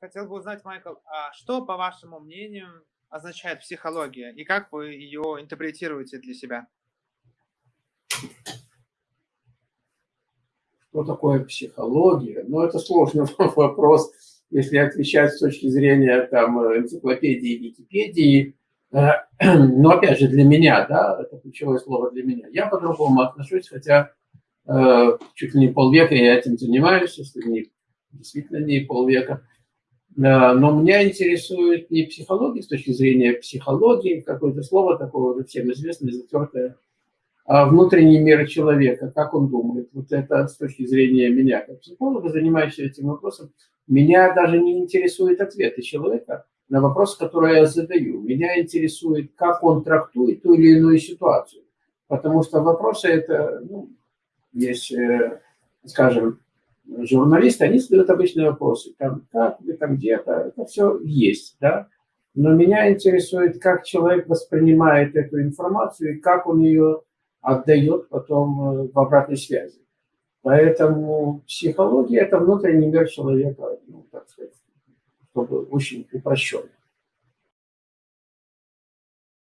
хотел бы узнать, Майкл, а что, по вашему мнению, означает психология и как вы ее интерпретируете для себя? Что такое психология? Ну, это сложный вопрос, если отвечать с точки зрения там, энциклопедии, Википедии. Э, но опять же, для меня, да, это ключевое слово для меня. Я по-другому отношусь, хотя э, чуть ли не полвека я этим занимаюсь, если не действительно не полвека. Но меня интересует не психология с точки зрения психологии, какое-то слово такое уже всем известное, затертое, а внутренний мир человека, как он думает. Вот это с точки зрения меня, как психолога, занимающегося этим вопросом, меня даже не интересует ответы человека на вопрос, который я задаю. Меня интересует, как он трактует ту или иную ситуацию. Потому что вопросы это, ну, есть, э, скажем, журналисты, они задают обычные вопросы, там, как вы там где-то, это все есть, да. Но меня интересует, как человек воспринимает эту информацию и как он ее отдает потом э, в обратной связи. Поэтому психология – это внутренний мир человека, ну, так сказать, чтобы очень упрощенно.